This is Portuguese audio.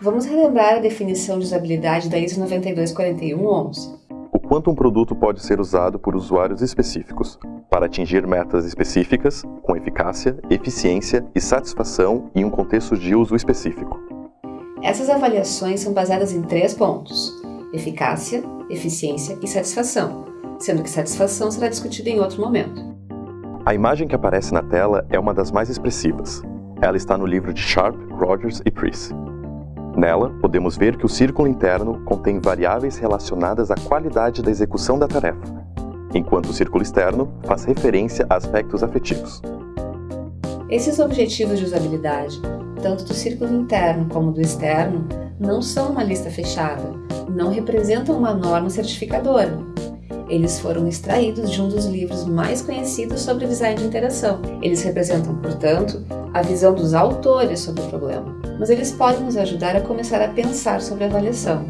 Vamos relembrar a definição de usabilidade da ISO 9241-11. O quanto um produto pode ser usado por usuários específicos para atingir metas específicas, com eficácia, eficiência e satisfação em um contexto de uso específico. Essas avaliações são baseadas em três pontos: eficácia, eficiência e satisfação, sendo que satisfação será discutida em outro momento. A imagem que aparece na tela é uma das mais expressivas. Ela está no livro de Sharp, Rogers e Price. Nela, podemos ver que o círculo interno contém variáveis relacionadas à qualidade da execução da tarefa, enquanto o círculo externo faz referência a aspectos afetivos. Esses objetivos de usabilidade, tanto do círculo interno como do externo, não são uma lista fechada, não representam uma norma certificadora. Eles foram extraídos de um dos livros mais conhecidos sobre design de interação. Eles representam, portanto, a visão dos autores sobre o problema, mas eles podem nos ajudar a começar a pensar sobre a avaliação.